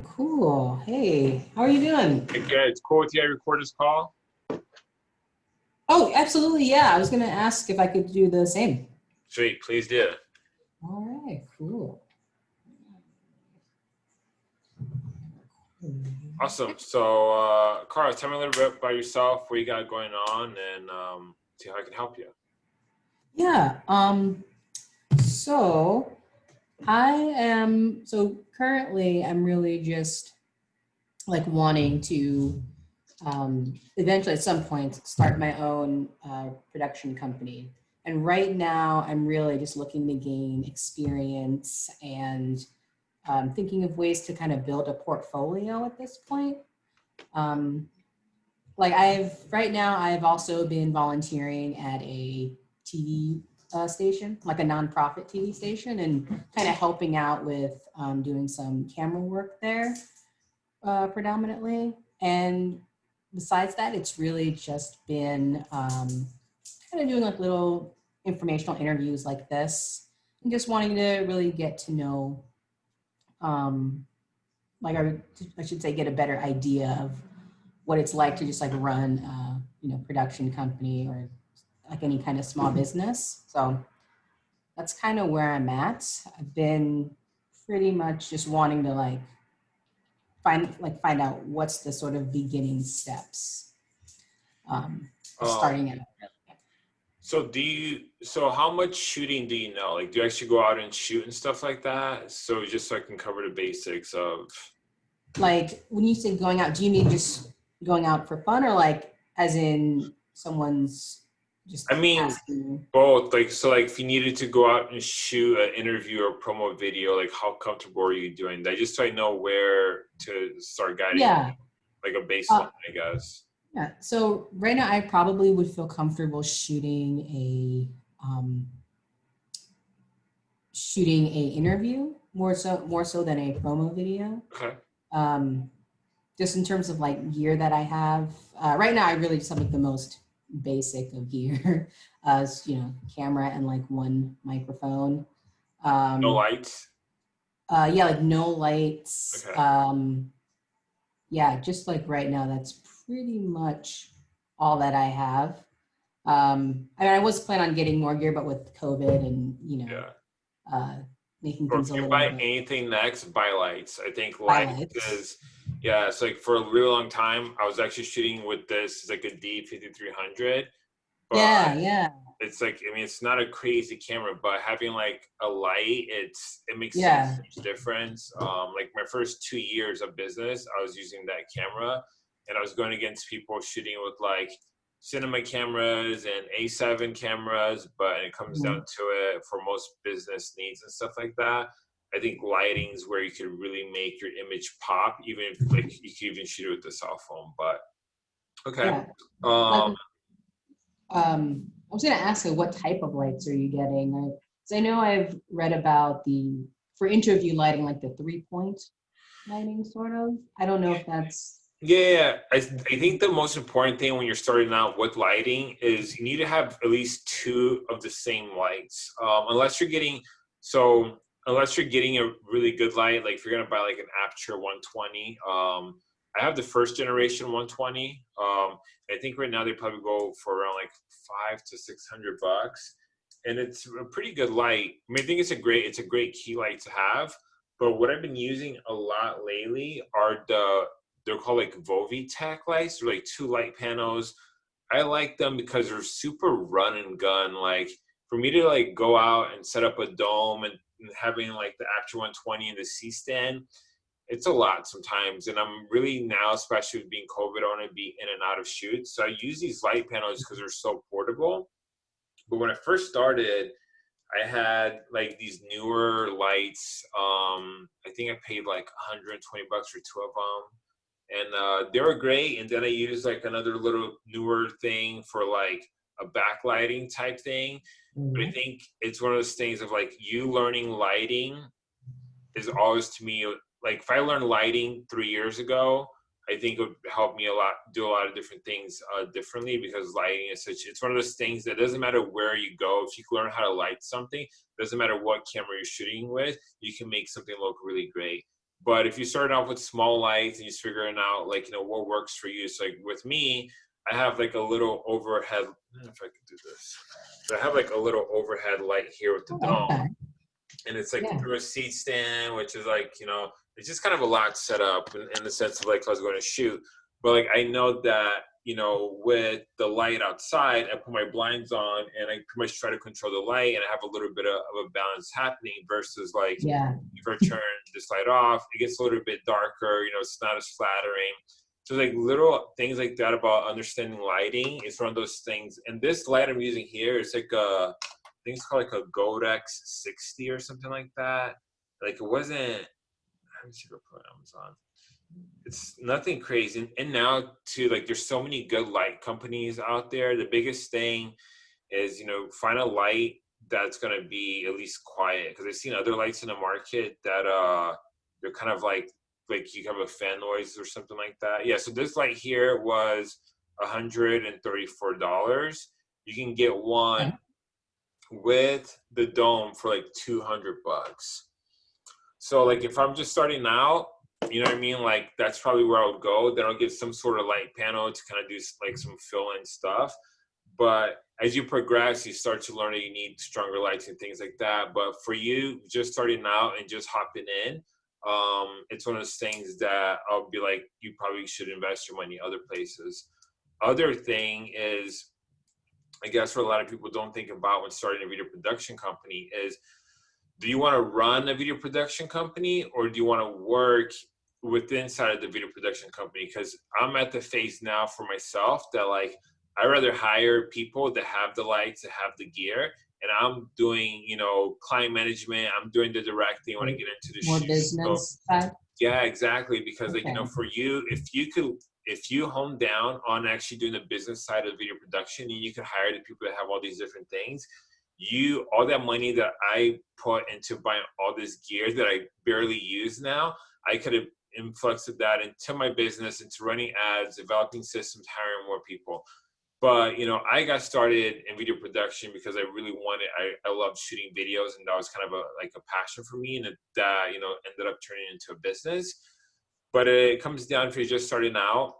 Cool. Hey, how are you doing? Hey, good. It's cool with you. I record this call. Oh, absolutely. Yeah, I was going to ask if I could do the same. Sweet. Please do. All right, cool. Awesome. So, uh, Carl, tell me a little bit about yourself, what you got going on, and um, see how I can help you. Yeah. Um, so I am, so currently I'm really just like wanting to um, eventually at some point start my own uh, production company. And right now I'm really just looking to gain experience and um, thinking of ways to kind of build a portfolio at this point. Um, like I've, right now I've also been volunteering at a TV uh, station, like a nonprofit TV station, and kind of helping out with um, doing some camera work there uh, predominantly. And besides that, it's really just been um, kind of doing like little informational interviews like this and just wanting to really get to know, um, like I, I should say, get a better idea of what it's like to just like run, uh, you know, production company or like any kind of small business. So that's kind of where I'm at. I've been pretty much just wanting to like find like find out what's the sort of beginning steps um, Um, starting out. So, do you? So, how much shooting do you know? Like, do you actually go out and shoot and stuff like that? So, just so I can cover the basics of. Like when you say going out, do you mean just going out for fun or like as in someone's just I mean, asking? Both, like, so, like, if you needed to go out and shoot an interview or promo video, like, how comfortable are you doing that? Just so I know where to start guiding, Yeah. like a baseline, I guess. Yeah, so right now I probably would feel comfortable shooting a um, shooting a interview more so more so than a promo video. Okay. Um, just in terms of like gear that I have uh, right now, I really just have like the most basic of gear, uh, you know, camera and like one microphone. Um, No lights. uh, yeah, like no lights. Okay. Um, yeah, just like right now, that's pretty much all that I have. Um, I mean, I was planning on getting more gear, but with COVID and you know, Yeah. uh, making Or things if a you little buy bit. anything next, buy lights. I think lights. is yeah. It's like for a really long time, I was actually shooting with this. It's like a D fifty three hundred. Yeah, yeah, It's like I mean, it's not a crazy camera, but having like a light, it's it makes Yeah. a huge difference. Um, like my first two years of business, I was using that camera, and I was going against people shooting with like cinema cameras and A7 cameras, but it comes Mm-hmm. down to it for most business needs and stuff like that. I think lighting is where you can really make your image pop, even if like you can even shoot it with the cell phone. But okay, yeah. um, Um, I was going to ask you, what type of lights are you getting? I, 'cause I know I've read about the for interview lighting, like the three point lighting, sort of. I don't know if that's Yeah, I, I think the most important thing when you're starting out with lighting is you need to have at least two of the same lights. Um, unless you're getting so unless you're getting a really good light, like if you're gonna buy like an Aputure 120, um, I have the first generation 120. Um, I think right now they probably go for around like five to six hundred bucks, and it's a pretty good light. I mean, I think it's a great it's a great key light to have. But what I've been using a lot lately are the they're called like Vovitech lights. They're like two light panels. I like them because they're super run and gun. Like for me to like go out and set up a dome and having like the Aputure 120 and the C stand, it's a lot sometimes. And I'm really now, especially with being COVID, want to be in and out of shoots. So I use these light panels because they're so portable. But when I first started, I had like these Neewer lights. Um, I think I paid like 120 bucks for two of them and uh, they were great. And then I used like another little Neewer thing for like a backlighting type thing. But I think it's one of those things of like you learning lighting is always to me like if I learned lighting three years ago, I think it would help me a lot do a lot of different things uh, differently because lighting is such it's one of those things that doesn't matter where you go if you can learn how to light something doesn't matter what camera you're shooting with you can make something look really great But if you start off with small lights and you're figuring out like you know what works for you, so like with me, I have like a little overhead. I don't know if I can do this. So I have like a little overhead light here with the Oh, dome, okay. and it's like Yeah. through a C stand, which is like you know it's just kind of a lot set up in, in the sense of like I was going to shoot. But like I know that you know with the light outside, I put my blinds on and I pretty much try to control the light, and I have a little bit of, of a balance happening versus like Yeah. if I turn this light off, it gets a little bit darker. You know, it's not as flattering. So like little things like that about understanding lighting is one of those things. And this light I'm using here is like a, I think it's called like a Godox 60 or something like that. Like it wasn't. Let me see if I put Amazon. It's nothing crazy. And, and now too, like there's so many good light companies out there. The biggest thing is you know find a light that's gonna be at least quiet because I've seen other lights in the market that uh they're kind of like like you have a fan noise or something like that. Yeah, so this light here was $134. You can get one Okay. with the dome for like 200 bucks. So like if I'm just starting out, you know what I mean? Like that's probably where I would go. Then I'll get some sort of light panel to kind of do like some fill-in stuff. But as you progress, you start to learn that you need stronger lights and things like that. But for you, just starting out and just hopping in, um, it's one of those things that I'll be like, you probably should invest your money other places. Other thing is, I guess what a lot of people don't think about when starting a video production company is, do you want to run a video production company or do you want to work with inside of the video production company? Because I'm at the phase now for myself that like I rather hire people that have the lights, that have the gear, and I'm doing, you know, client management. I'm doing the directing when I get into the More shoot. So, business side. yeah, exactly. Because like you know, for you, if you could, if you hone down on actually doing the business side of video production, and you could hire the people that have all these different things, you all that money that I put into buying all this gear that I barely use now, I could have influxed that into my business, into running ads, developing systems, hiring more people. But you know, I got started in video production because I really wanted. I, I loved shooting videos, and that was kind of a like a passion for me, and it, that you know ended up turning into a business. But it comes down to you just starting out.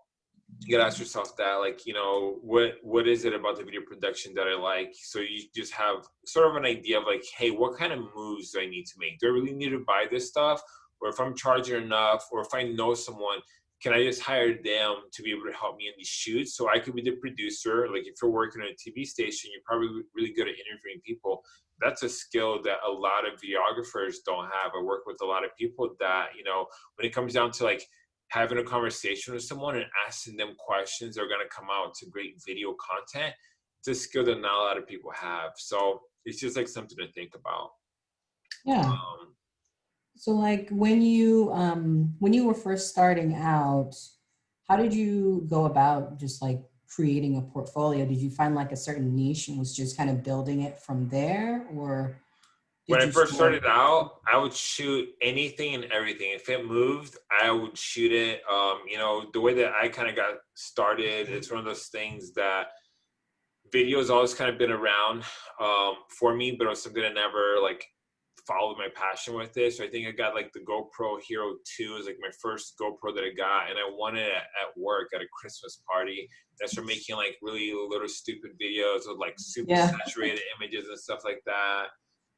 You gotta ask yourself that, like, you know, what what is it about the video production that I like? So you just have sort of an idea of like, hey, what kind of moves do I need to make? Do I really need to buy this stuff? Or if I'm charging enough, or if I know someone, can I just hire them to be able to help me in these shoots? So I could be the producer. Like if you're working on a TV station, you're probably really good at interviewing people. That's a skill that a lot of videographers don't have. I work with a lot of people that, you know, when it comes down to like having a conversation with someone and asking them questions that are going to come out to great video content, it's a skill that not a lot of people have. So it's just like something to think about. Yeah. Um, So like when you um when you were first starting out, how did you go about just like creating a portfolio? Did you find like a certain niche and was just kind of building it from there or when I first start- started out, I would shoot anything and everything. If it moved, I would shoot it. Um, you know, the way that I kind of got started, it's one of those things that video has always kind of been around um, for me, but it was something I never like followed my passion with it. So I think I got like the GoPro Hero 2 is like my first GoPro that I got, and I won it at, at work at a Christmas party. I started making like really little stupid videos with like super Yeah. saturated images and stuff like that.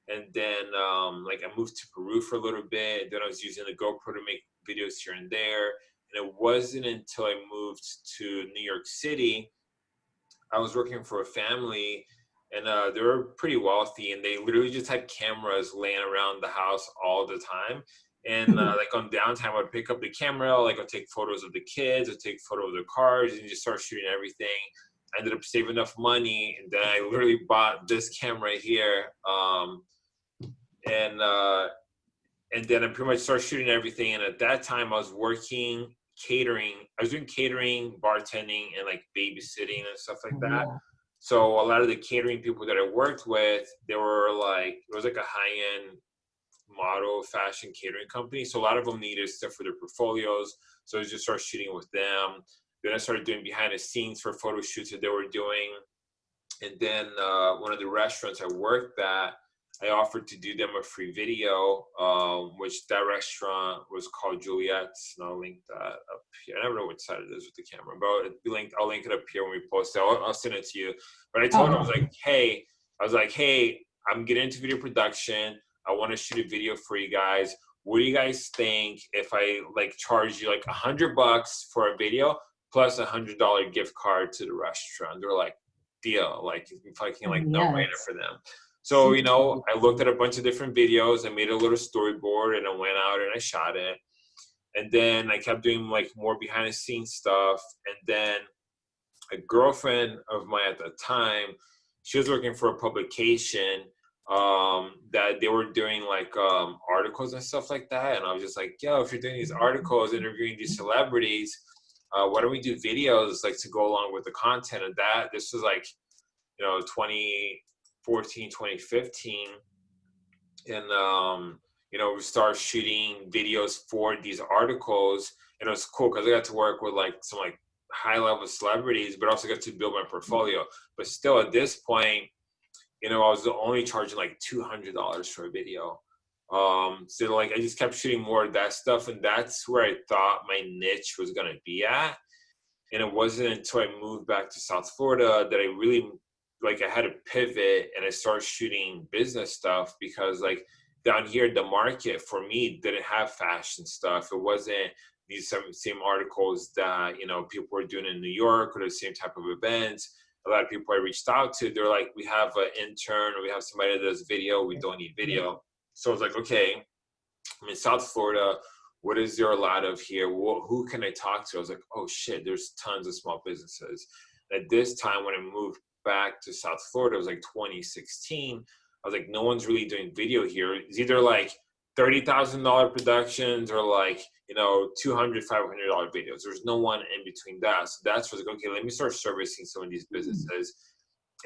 And then um, like I moved to Peru for a little bit. Then I was using the GoPro to make videos here and there. And it wasn't until I moved to New York City, I was working for a family and uh, they were pretty wealthy and they literally just had cameras laying around the house all the time. And uh, like on downtime, I'd pick up the camera, like I'd take photos of the kids, I'd take photos of the cars, and just start shooting everything. I ended up saving enough money, and then I literally bought this camera here. Um, and uh, and then I pretty much started shooting everything. And at that time, I was working catering. I was doing catering, bartending, and like babysitting and stuff like that. Yeah. So a lot of the catering people that I worked with, they were like, it was like a high end model fashion catering company. So a lot of them needed stuff for their portfolios. So I just started shooting with them. Then I started doing behind the scenes for photo shoots that they were doing. And then uh, one of the restaurants I worked at, I offered to do them a free video, um, which that restaurant was called Juliet's, and I'll link that up here. I never know which side it is with the camera, but be linked. I'll link it up here when we post it. I'll, I'll send it to you. But I told him I was like, hey, I was like, hey, I'm getting into video production. I want to shoot a video for you guys. What do you guys think if I like charge you like a hundred bucks for a video plus a hundred dollar gift card to the restaurant? They're like, deal, like fucking like no brainer for them. So, you know, I looked at a bunch of different videos. I made a little storyboard and I went out and I shot it. And then I kept doing like more behind the scenes stuff. And then a girlfriend of mine at the time, she was working for a publication um, that they were doing like um, articles and stuff like that. And I was just like, yo, if you're doing these articles, interviewing these celebrities, uh, why don't we do videos like to go along with the content of that? This was like, you know, 2014, 2015. And, um, you know, we started shooting videos for these articles. And it was cool because I got to work with like some like high level celebrities, but also got to build my portfolio. But still at this point, you know, I was only charging like $200 for a video. Um, so like I just kept shooting more of that stuff, and that's where I thought my niche was gonna be at. And it wasn't until I moved back to South Florida that I really like I had to pivot and I started shooting business stuff because like down here the market for me didn't have fashion stuff. It wasn't these same, same articles that you know people were doing in New York or the same type of events. A lot of people I reached out to, they're like, we have an intern or we have somebody that does video. We don't need video. So I was like, okay, I'm in South Florida. What is there a lot of here? Who can I talk to? I was like, oh shit, there's tons of small businesses. At this time, when I moved back to South Florida, it was like 2016. I was like, no one's really doing video here. It's either like $30,000 productions or like, you know, $200, $500 videos. There's no one in between that. So that's was like, okay, let me start servicing some of these hmm. businesses.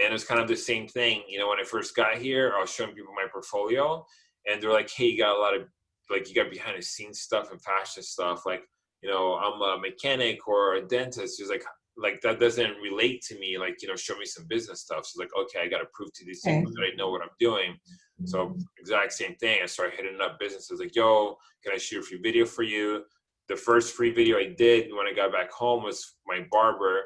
And it's kind of the same thing. You know, when I first got here, I was showing people my portfolio and they're like, hey, you got a lot of like you got behind the scenes stuff and fashion stuff. Like, you know, I'm a mechanic or a dentist. He's like, like that doesn't relate to me. Like, you know, show me some business stuff. So like, okay, I got to prove to these people that I know what I'm doing. So exact same thing. I started hitting up businesses like, yo, can I shoot a free video for you? The first free video I did when I got back home was my barber.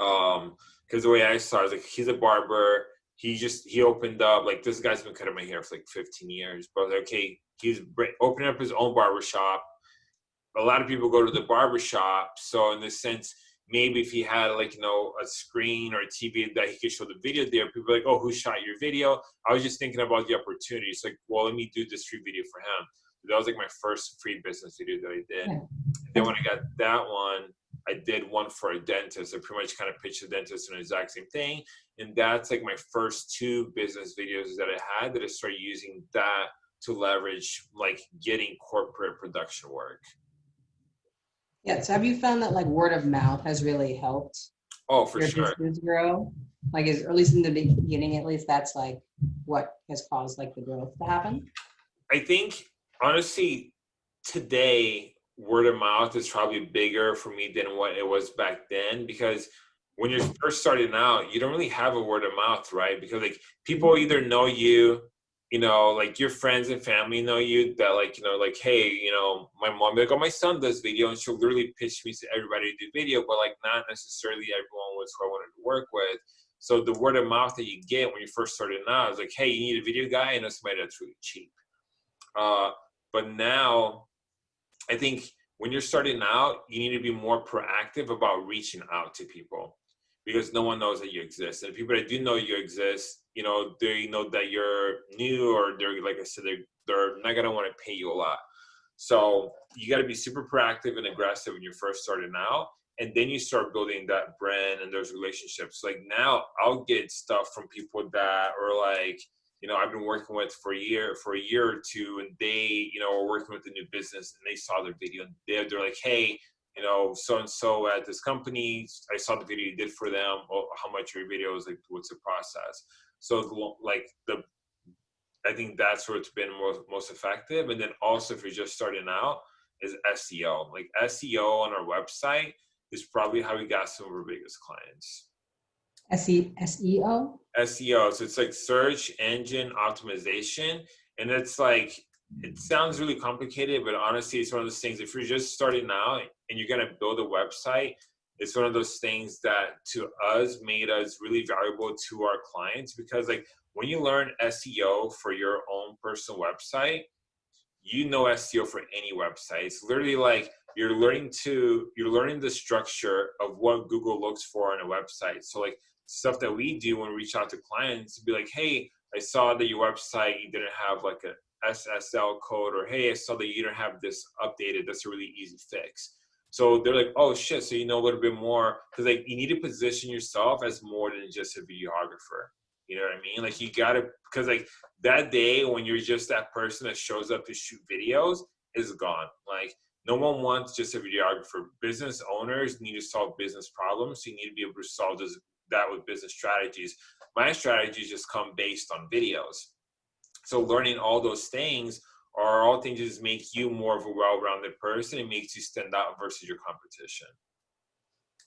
Um, because the way I saw it, was like he's a barber he just he opened up like this guy's been cutting my hair for like 15 years but like, okay he's opening up his own barber shop a lot of people go to the barber shop so in this sense maybe if he had like you know a screen or a tv that he could show the video there people like oh who shot your video i was just thinking about the opportunity it's like well let me do this free video for him that was like my first free business video that i did yeah. then when i got that one I did one for a dentist. I pretty much kind of pitched the dentist an exact same thing. And that's like my first two business videos that I had that I started using that to leverage like getting corporate production work. Yeah. So have you found that like word of mouth has really helped? Oh, for your sure. Business grow? Like, is, or at least in the beginning, at least that's like what has caused like the growth to happen. I think honestly, today word of mouth is probably bigger for me than what it was back then because when you're first starting out, you don't really have a word of mouth, right? Because like people either know you, you know, like your friends and family know you that like, you know, like, hey, you know, my mom, like, oh, my son does video and she'll literally pitch me to everybody to do video, but like not necessarily everyone was who I wanted to work with. So the word of mouth that you get when you first started out is like, hey, you need a video guy and it's somebody that's really cheap. Uh, but now I think when you're starting out, you need to be more proactive about reaching out to people because no one knows that you exist. And people that do know you exist, you know, they know that you're new or they're, like I said, they're, they're not gonna wanna pay you a lot. So you gotta be super proactive and aggressive when you're first starting out. And then you start building that brand and those relationships. Like now I'll get stuff from people that are like, you know I've been working with for a year for a year or two, and they you know are working with a new business, and they saw their video, and they're, they're like, hey, you know, so and so at this company, I saw the video you did for them. Oh, how much your video is like? What's the process? So like the, I think that's where it's been most most effective, and then also if you're just starting out, is SEO. Like SEO on our website is probably how we got some of our biggest clients. S-E, S-E-O? SEO. So it's like search engine optimization. And it's like, it sounds really complicated, but honestly, it's one of those things. If you're just starting out and you're going to build a website, it's one of those things that to us made us really valuable to our clients because, like, when you learn SEO for your own personal website, you know SEO for any website. It's literally like you're learning to you're learning the structure of what Google looks for on a website. So like stuff that we do when we reach out to clients to be like, hey, I saw that your website you didn't have like a SSL code, or hey, I saw that you don't have this updated. That's a really easy fix. So they're like, oh shit, so you know a little bit more because like you need to position yourself as more than just a videographer. You know what I mean? Like you gotta because like that day when you're just that person that shows up to shoot videos is gone. Like no one wants just a videographer. Business owners need to solve business problems. So you need to be able to solve this, that with business strategies. My strategies just come based on videos. So learning all those things are all things just make you more of a well-rounded person. It makes you stand out versus your competition.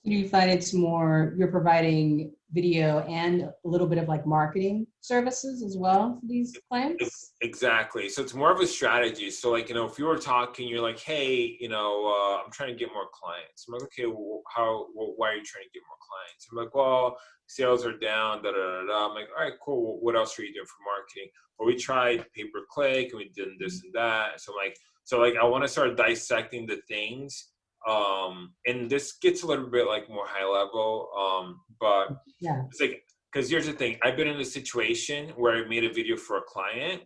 Do you find it's more, you're providing video and a little bit of like marketing services as well for these clients? Exactly. So it's more of a strategy. So like, you know, if you were talking, you're like, hey, you know, uh, I'm trying to get more clients. I'm like, okay, well, how, well, why are you trying to get more clients? I'm like, well, sales are down, da, da, da, da. I'm like, all right, cool. What else are you doing for marketing? Well, we tried pay per click and we did this and that. So like, so like, I want to start dissecting the things um and this gets a little bit like more high level um but yeah. it's like because here's the thing i've been in a situation where i made a video for a client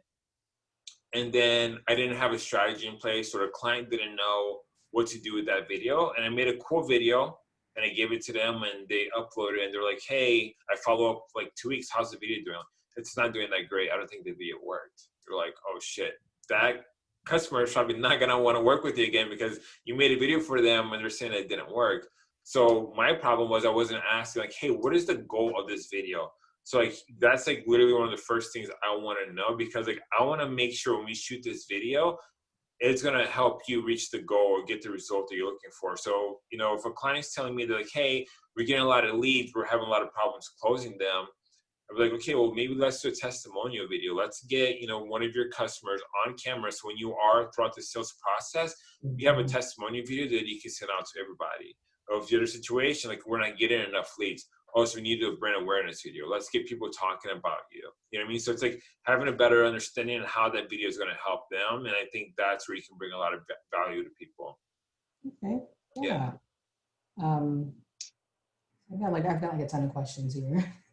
and then i didn't have a strategy in place or the client didn't know what to do with that video and i made a cool video and i gave it to them and they uploaded it and they're like hey i follow up like two weeks how's the video doing? It's not doing that great i don't think the video worked. They're like oh shit. That customer is probably not gonna want to work with you again because you made a video for them and they're saying it didn't work. So my problem was I wasn't asking like, hey, what is the goal of this video? So like that's like literally one of the first things I want to know because like I want to make sure when we shoot this video, it's gonna help you reach the goal or get the result that you're looking for. So you know, if a client's telling me they're like, hey, we're getting a lot of leads, we're having a lot of problems closing them, I'd be like, okay, well, maybe let's do a testimonial video. Let's get, you know, one of your customers on camera. So when you are throughout the sales process, you have a Mm-hmm. testimonial video that you can send out to everybody. Or if you're in a situation like we're not getting enough leads, also we need to do a brand awareness video. Let's get people talking about you. You know what I mean? So it's like having a better understanding of how that video is going to help them. And I think that's where you can bring a lot of value to people. Okay, Yeah. yeah. Um, I've got like, I've got like a ton of questions here.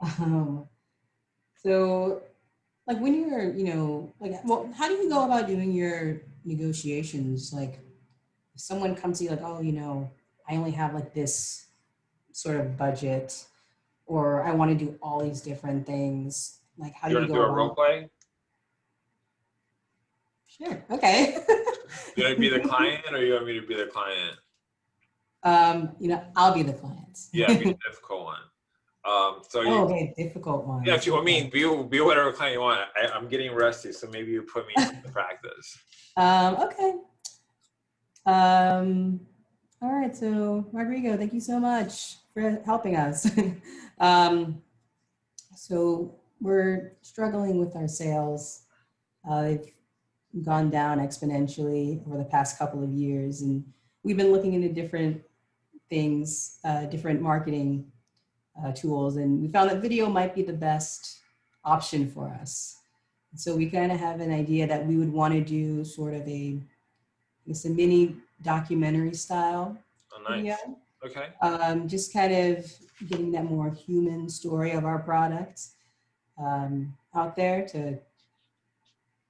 Um, so like when you're, you know, like, well, how do you go about doing your negotiations? Like if someone comes to you like, oh, you know, I only have like this sort of budget or I want to do all these different things. Like how do You you want to go do a role play? Sure. Okay. You want to be the client or you want me to be the client? um, you know, I'll be the client. Yeah, be the difficult one. Um, so you, Oh, okay, difficult one. yeah, if you want me, be be whatever client you want. I, I'm getting rusty, so maybe you put me into practice. Um, okay. Um, all right, so Rodrigo, thank you so much for helping us. um, so we're struggling with our sales. Uh, they've gone down exponentially over the past couple of years, and we've been looking into different things, uh, different marketing uh, tools, and we found that video might be the best option for us. So we kind of have an idea that we would want to do sort of a, it's a mini documentary style Oh, nice. video. Okay. Um, just kind of getting that more human story of our products um, out there to,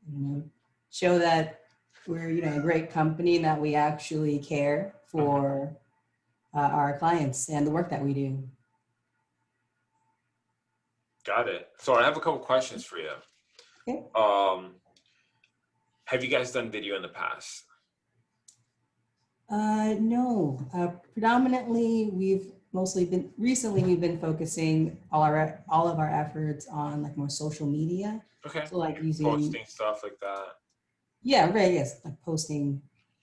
you know, show that we're, you know, a great company and that we actually care for uh, our clients and the work that we do. Got it. So I have a couple questions for you. Okay. Um, have you guys done video in the past? Uh, no, uh, predominantly we've mostly been, recently we've been focusing all our, all of our efforts on like more social media. Okay. So like using, Posting stuff like that. yeah, right, yes, like posting,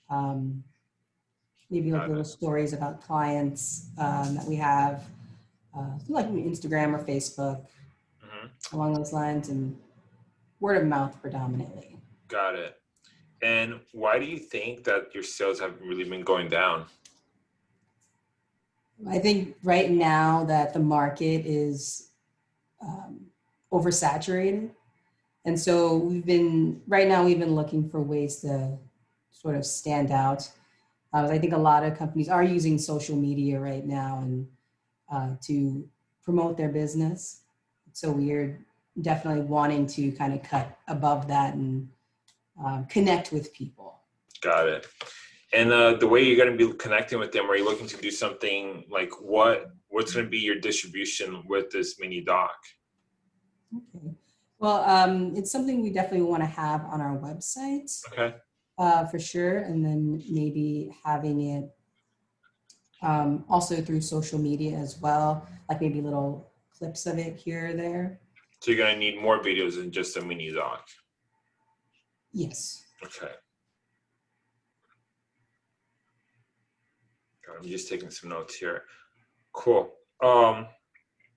um, maybe like Got little stories about clients, um, that we have. uh, like Instagram or Facebook hmm along those lines and word of mouth predominantly. Got it. And why do you think that your sales have really been going down? I think right now that the market is um, oversaturated. And so we've been, right now, we've been looking for ways to sort of stand out. Uh, I think a lot of companies are using social media right now and uh, to promote their business. So we're definitely wanting to kind of cut above that and um, connect with people. Got it. And uh, the way you're going to be connecting with them, are you looking to do something like what? What's going to be your distribution with this mini doc? Okay. Well, um, it's something we definitely want to have on our website Okay. uh, for sure, and then maybe having it um, also through social media as well, like maybe little clips of it here or there. So you're going to need more videos than just a mini doc. Yes. Okay. I'm just taking some notes here. Cool. Um,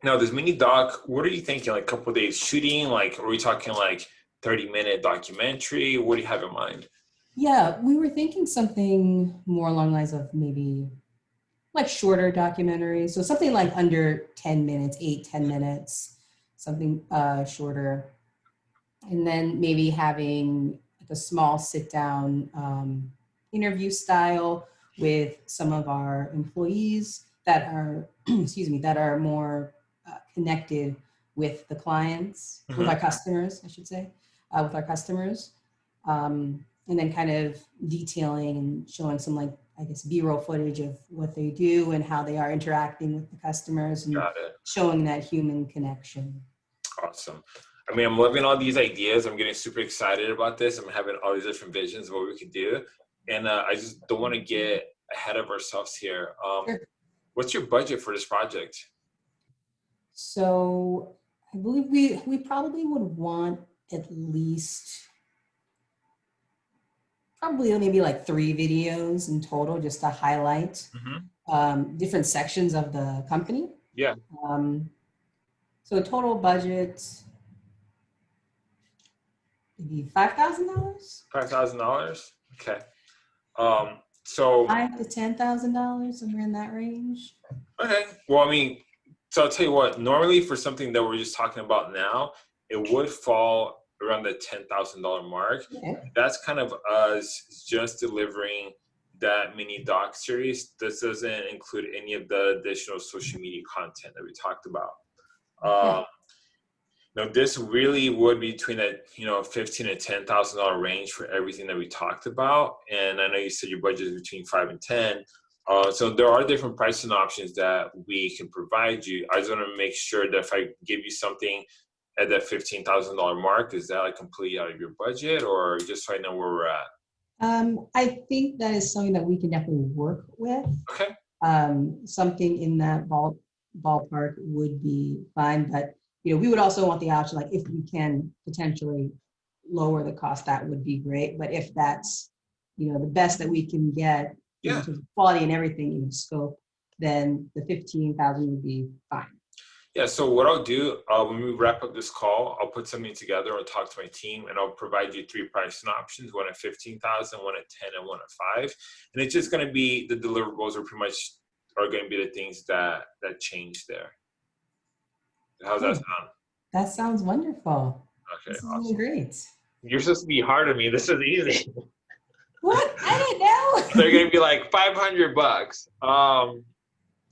now this mini doc, what are you thinking? Like a couple days shooting? Like, are we talking like 30 minute documentary? What do you have in mind? Yeah, we were thinking something more along the lines of maybe like shorter documentaries. So something like under 10 minutes, eight, 10 minutes, something uh, shorter. And then maybe having like a small sit down um, interview style with some of our employees that are, excuse me, that are more uh, connected with the clients, with Mhm. our customers, I should say, uh, with our customers. Um, and then kind of detailing and showing some like, I guess, B-roll footage of what they do and how they are interacting with the customers and showing that human connection. Awesome. I mean, I'm loving all these ideas. I'm getting super excited about this. I'm having all these different visions of what we could do. And uh, I just don't want to get ahead of ourselves here. Um, Sure. What's your budget for this project? So I believe we, we probably would want at least probably only maybe like three videos in total just to highlight Mhm. um, different sections of the company. Yeah. Um, so total budget, maybe five thousand dollars, Five thousand dollars. Okay. Um. So five to ten thousand dollars, somewhere in that range. okay. Well, I mean, so I'll tell you what. Normally, for something that we're just talking about now, it would fall around the ten thousand dollar mark. Okay. That's kind of us just delivering that mini doc series. This doesn't include any of the additional social media content that we talked about. Okay. Um, now this really would be between that you know fifteen and ten thousand dollar range for everything that we talked about. And I know you said your budget is between five and ten. Uh, so there are different pricing options that we can provide you. I just want to make sure that if I give you something at that fifteen thousand dollar mark, is that like completely out of your budget, or just so I know where we're at? Um, I think that is something that we can definitely work with. Okay. um, something in that ball, ballpark would be fine, but, you know, we would also want the option, like, if we can potentially lower the cost, that would be great, but if that's, you know, the best that we can get, Yeah. in quality and everything, you know, scope, then the fifteen thousand would be fine. Yeah, so what I'll do uh, when we wrap up this call, I'll put something together. I'll talk to my team, and I'll provide you three pricing options: one at fifteen thousand, one at ten, and one at five. And it's just going to be the deliverables are pretty much are going to be the things that that change there. How's that sound? That sounds wonderful. Okay, awesome. great. You're supposed to be hard on me. This is easy. What? I didn't know. They're going to be like five hundred bucks. Um,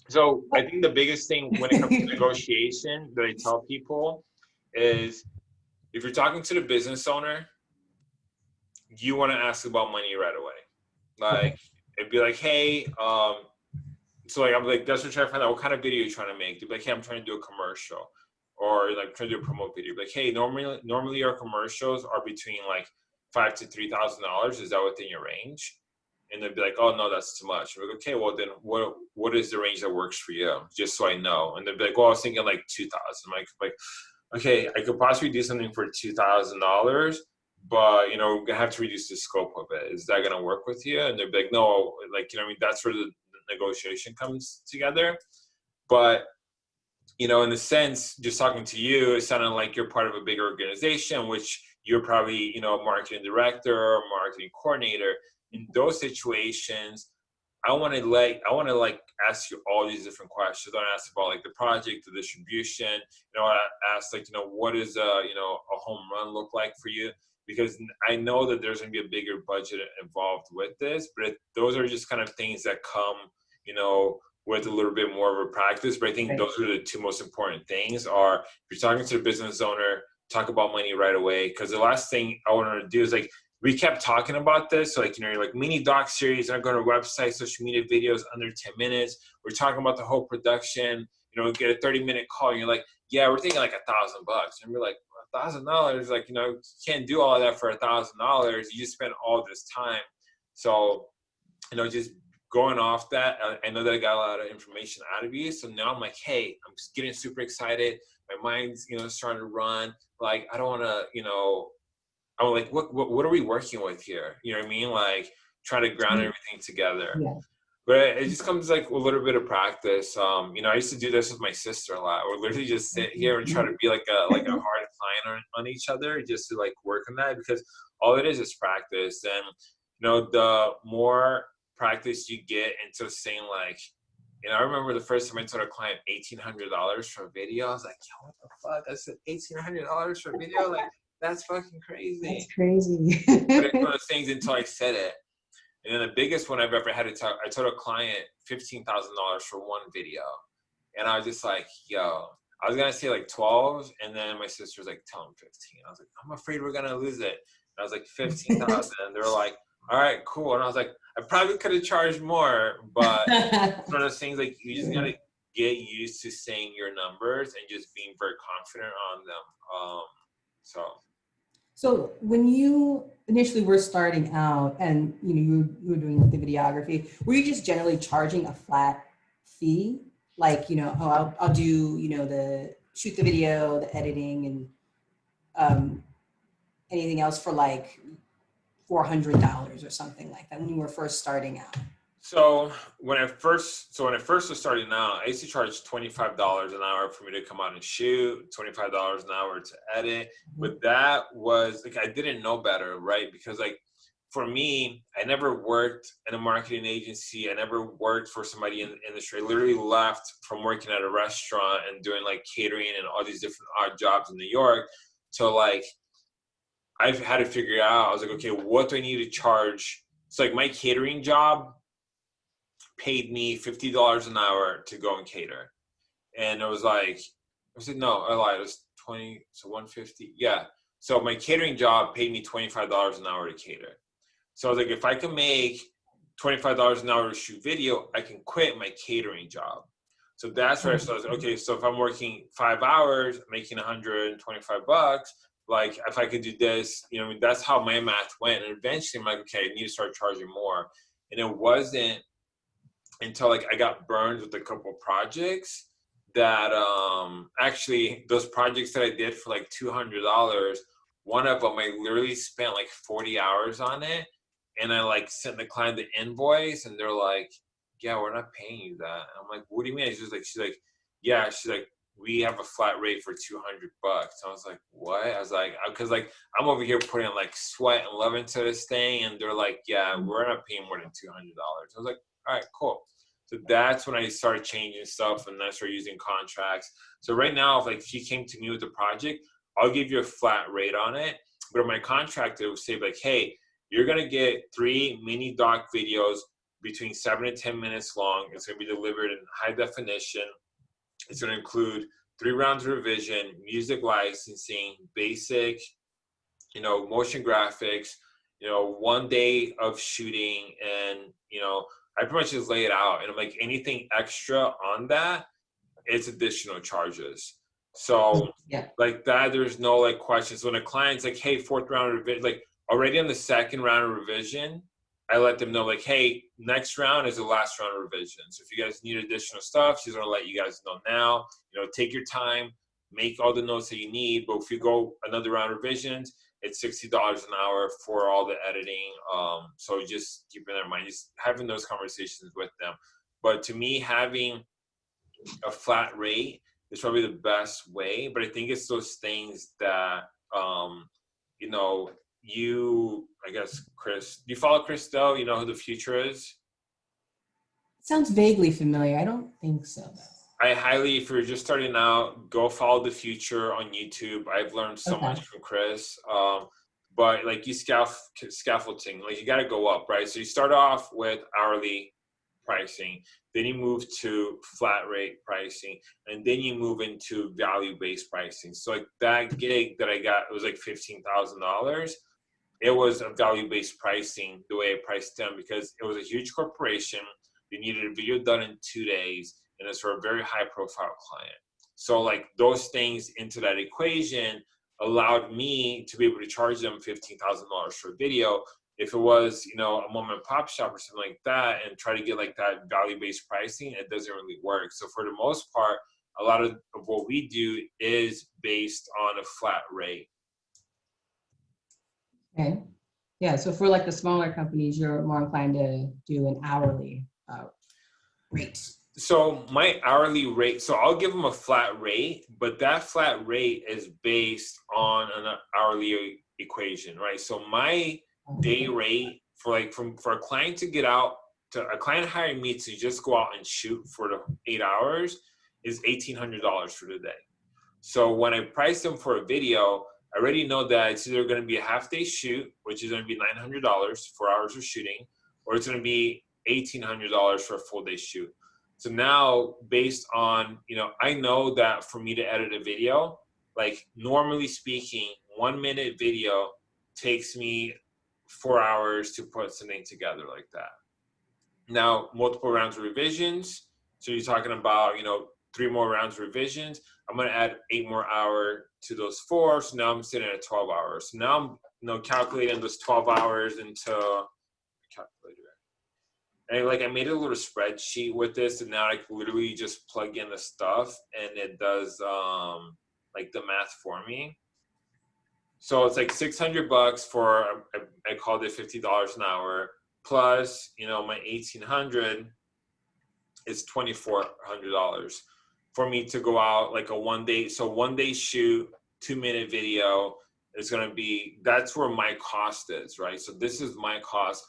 so I think the biggest thing when it comes to negotiation that I tell people is if you're talking to the business owner, you want to ask about money right away. Like it'd be like, hey, um, so like I'm like, that's what I'm trying to find out what kind of video you're trying to make. They'd be like, hey, I'm trying to do a commercial. Or like trying to do a promote video. Like, hey, normally normally our commercials are between like five to three thousand dollars. Is that within your range? And they'd be like, oh no, that's too much. We're like, okay, well then what what is the range that works for you? Just so I know. And they'd be like, well, I was thinking like two thousand. Like like, okay, I could possibly do something for two thousand dollars, but you know, gonna have to reduce the scope of it. Is that gonna work with you? And they'd be like, no, like you know, I mean, that's where the, negotiation comes together. But you know, in the sense, just talking to you, it sounded like you're part of a big organization, which you're probably, you know, marketing director or marketing coordinator. In those situations, I want to like I want to like ask you all these different questions. I want to ask about like the project, the distribution. You know, I ask like you know what is a you know a home run look like for you because I know that there's going to be a bigger budget involved with this, but it, those are just kind of things that come you know with a little bit more of a practice. But I think those are the two most important things. Are if you're talking to a business owner, talk about money right away because the last thing I want to do is like we kept talking about this. So like, you know, you're like mini doc series, I'm going to website, social media videos under 10 minutes. We're talking about the whole production, you know, get a 30 minute call. And you're like, yeah, we're thinking like a thousand bucks. And we're like, a thousand dollars, like, you know, you can't do all that for a thousand dollars. You just spend all this time. So, you know, just going off that, I know that I got a lot of information out of you. So now I'm like, hey, I'm getting super excited. My mind's, you know, starting to run. Like, I don't want to, you know, I'm like, what, what, what are we working with here? You know what I mean? Like try to ground mm-hmm. everything together. Yeah. But it just comes like a little bit of practice. Um, you know, I used to do this with my sister a lot. Or literally just sit here and try to be like a like a hard client on, on each other, just to like work on that because all it is is practice. And you know, the more practice you get into saying like, you know, I remember the first time I told a client eighteen hundred dollars for a video. I was like, yo, what the fuck? I said eighteen hundred dollars for a video, like that's fucking crazy. That's crazy. but it's one of those things until I said it. And then the biggest one I've ever had to tell, I told a client $15,000 for one video. And I was just like, yo, I was going to say like 12. And then my sister was like, tell him 15. I was like, I'm afraid we're going to lose it. And I was like, 15,000. and they're like, all right, cool. And I was like, I probably could have charged more, but one of those things like you just got to get used to saying your numbers and just being very confident on them. Um, so so when you initially were starting out and you know you, you were doing the videography, were you just generally charging a flat fee? Like, you know, oh, I'll, I'll do, you know, the shoot the video, the editing and um, anything else for like $400 or something like that when you were first starting out? So when I first, so when I first was starting out, I used to charge twenty five dollars an hour for me to come out and shoot, twenty five dollars an hour to edit. Mm-hmm. But that was like I didn't know better, right? Because like for me, I never worked in a marketing agency. I never worked for somebody in the industry. I literally left from working at a restaurant and doing like catering and all these different odd jobs in New York to like I've had to figure out. I was like, okay, what do I need to charge? So like my catering job paid me fifty dollars an hour to go and cater, and it was like I said no, I lied. It was twenty, so one fifty. Yeah. So my catering job paid me twenty five dollars an hour to cater. So I was like, if I can make twenty five dollars an hour to shoot video, I can quit my catering job. So that's where I mm-hmm. started. Okay, so if I'm working five hours, making 125 bucks, like if I could do this, you know, that's how my math went. And eventually, I'm like, okay, I need to start charging more. And it wasn't until like I got burned with a couple projects that um actually those projects that I did for like two hundred dollars, one of them I literally spent like forty hours on it, and I like sent the client the invoice, and they're like, "Yeah, we're not paying you that." And I'm like, "What do you mean?" She's like, "She's like, yeah." She's like, "We have a flat rate for two hundred bucks." I was like, "What?" I was like, "Cause like I'm over here putting like sweat and love into this thing," and they're like, "Yeah, we're not paying more than two hundred dollars." I was like, "All right, cool." So that's when I started changing stuff and I started using contracts. So right now, if like if came to me with a project, I'll give you a flat rate on it. But in my contract, it will say like, hey, you're gonna get three mini doc videos between seven to 10 minutes long. It's gonna be delivered in high definition. It's gonna include three rounds of revision, music licensing, basic, you know, motion graphics, you know, one day of shooting and, you know, I pretty much just lay it out, and I'm like anything extra on that, it's additional charges. So yeah. like that, there's no like questions. When a client's like, "Hey, fourth round revision," like already on the second round of revision, I let them know like, "Hey, next round is the last round of revision. So if you guys need additional stuff, she's gonna let you guys know now. You know, take your time, make all the notes that you need. But if you go another round of revisions, it's sixty dollars an hour for all the editing. Um, so just keeping that in mind, just having those conversations with them. But to me, having a flat rate is probably the best way. But I think it's those things that um, you know you. I guess Chris, do you follow Chris Do? You know who the future is. Sounds vaguely familiar. I don't think so though. I highly, if you're just starting out, go follow the Futur on YouTube. I've learned so Okay. much from Chris. Um, but like you scaf- scaffolding, like you got to go up, right? So you start off with hourly pricing, then you move to flat rate pricing, and then you move into value based pricing. So like that gig that I got, it was like fifteen thousand dollars. It was a value based pricing the way I priced them because it was a huge corporation. They needed a video done in two days, and it's for a very high profile client. So like those things into that equation allowed me to be able to charge them fifteen thousand dollars for a video. If it was, you know, a mom and pop shop or something like that, and try to get like that value based pricing, it doesn't really work. So for the most part, a lot of, of what we do is based on a flat rate. Okay. Yeah, so for like the smaller companies, you're more inclined to do an hourly uh, rate. So my hourly rate, so I'll give them a flat rate, but that flat rate is based on an hourly equation, right? So my day rate for like from for a client to get out to a client hiring me to just go out and shoot for the eight hours is eighteen hundred dollars for the day. So when I price them for a video, I already know that it's either going to be a half day shoot, which is going to be nine hundred dollars for hours of shooting, or it's going to be eighteen hundred dollars for a full day shoot. So now, based on you know, I know that for me to edit a video, like normally speaking, one minute video takes me four hours to put something together like that. Now, multiple rounds of revisions. So you're talking about, you know, three more rounds of revisions. I'm gonna add eight more hour to those four. So now I'm sitting at 12 hours. So now I'm, you know, calculating those 12 hours into. And like I made a little spreadsheet with this, and now I can literally just plug in the stuff, and it does um like the math for me. So it's like 600 bucks for, I, I called it $50 an hour, plus, you know, my 1800 is $2,400 for me to go out like a one day. So one day shoot, two minute video is going to be, that's where my cost is, right? So this is my cost.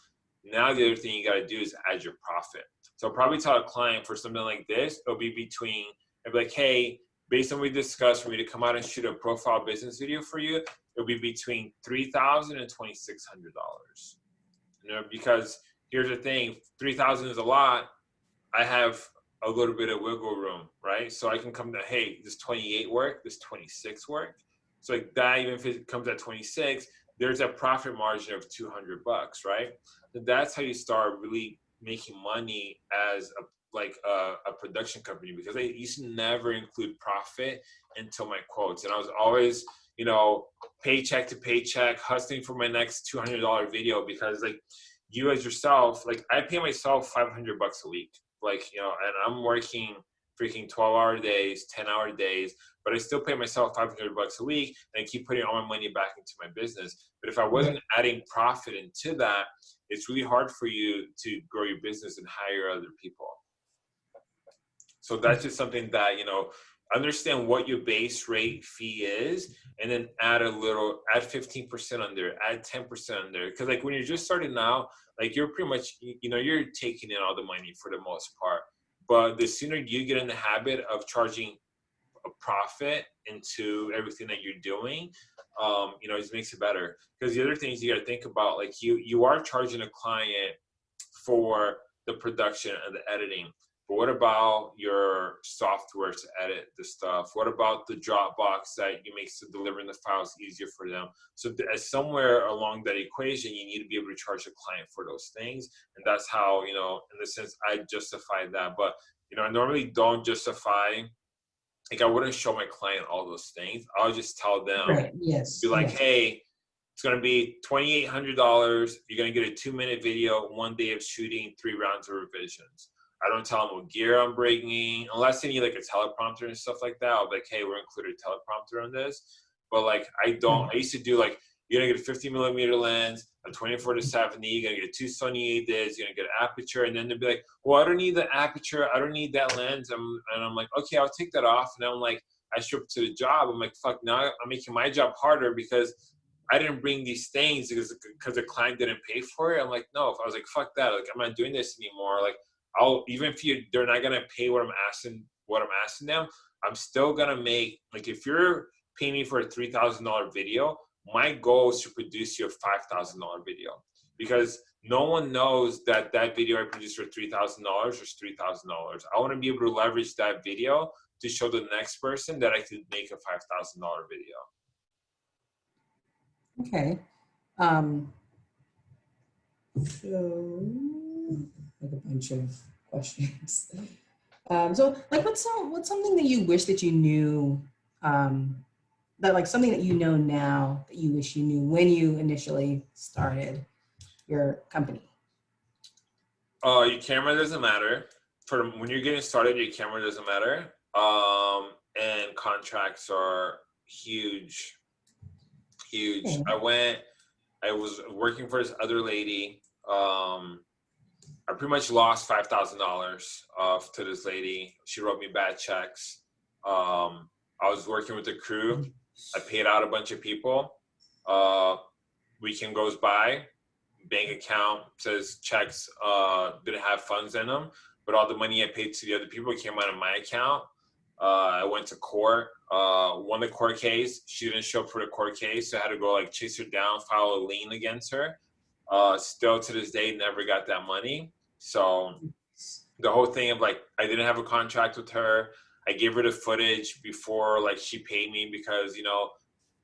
Now the other thing you got to do is add your profit. So I'll probably tell a client for something like this, it'll be between, I'll be like, hey, based on what we discussed, for me to come out and shoot a profile business video for you, it'll be between three thousand and twenty six hundred dollars. You know, because here's the thing: three thousand is a lot. I have a little bit of wiggle room, right? So I can come to, hey, this twenty eight work, this twenty six work. So like that, even if it comes at twenty six, there's a profit margin of two hundred bucks, right? That's how you start really making money as a like a, a production company because I used to never include profit until my quotes, and I was always you know, paycheck to paycheck, hustling for my next two hundred dollar video because like you as yourself, like I pay myself five hundred bucks a week, like you know, and I'm working freaking twelve hour days, ten hour days, but I still pay myself five hundred bucks a week, and I keep putting all my money back into my business. But if I wasn't adding profit into that, it's really hard for you to grow your business and hire other people. So that's just something that you know understand what your base rate fee is and then add a little add 15% on there add 10% on there because like when you're just starting out like you're pretty much you know you're taking in all the money for the most part but the sooner you get in the habit of charging a profit into everything that you're doing um you know it makes it better. Because the other things you got to think about like you you are charging a client for the production and the editing but what about your software to edit the stuff? What about the Dropbox that you makes the delivering the files easier for them? So th- somewhere along that equation, you need to be able to charge a client for those things, and that's how you know, in the sense, I justify that. But you know, I normally don't justify. Like I wouldn't show my client all those things. I'll just tell them, Right, yes. be like, yes. hey, it's gonna be twenty eight hundred dollars. You're gonna get a two minute video, one day of shooting, three rounds of revisions. I don't tell them what gear I'm bringing, unless they need like a teleprompter and stuff like that. I'll be like, hey, we're included teleprompter on this. But like, I don't. Mm. I used to do like you're gonna get a 50 millimeter lens, a 24 to 70. You're gonna get two Sony this. You're gonna get an Aputure, and then they'll be like, "Well, I don't need the Aputure. I don't need that lens." I'm, and I'm like, "Okay, I'll take that off." And I'm like, I show up to the job. I'm like, "Fuck!" Now I'm making my job harder because I didn't bring these things because because the client didn't pay for it. I'm like, no. If I was like, "Fuck that!" Like, I'm not doing this anymore. Like, I'll even if you they're not gonna pay what I'm asking what I'm asking them. I'm still gonna make like if you're paying me for a three thousand dollar video, my goal is to produce you a five thousand dollar video because no one knows that that video I produced for three thousand dollars is three thousand dollars. I want to be able to leverage that video to show the next person that I could make a five thousand dollar video. Okay. Um, so, like a bunch of questions. Um, so, like, what's some, what's something that you wish that you knew, um, that like something that you know now that you wish you knew when you initially started your company? Uh, your camera doesn't matter. For when you're getting started, your camera doesn't matter. Um, and contracts are huge, huge. Okay. I went. I was working for this other lady. Um, I pretty much lost five thousand dollars off to this lady. She wrote me bad checks. Um, I was working with the crew. I paid out a bunch of people. Uh, weekend goes by, bank account says checks uh, didn't have funds in them, but all the money I paid to the other people came out of my account. Uh, I went to court, uh, won the court case. She didn't show up for the court case, so I had to go like chase her down, file a lien against her. Uh, still to this day, never got that money. So the whole thing of like, I didn't have a contract with her. I gave her the footage before like she paid me because you know,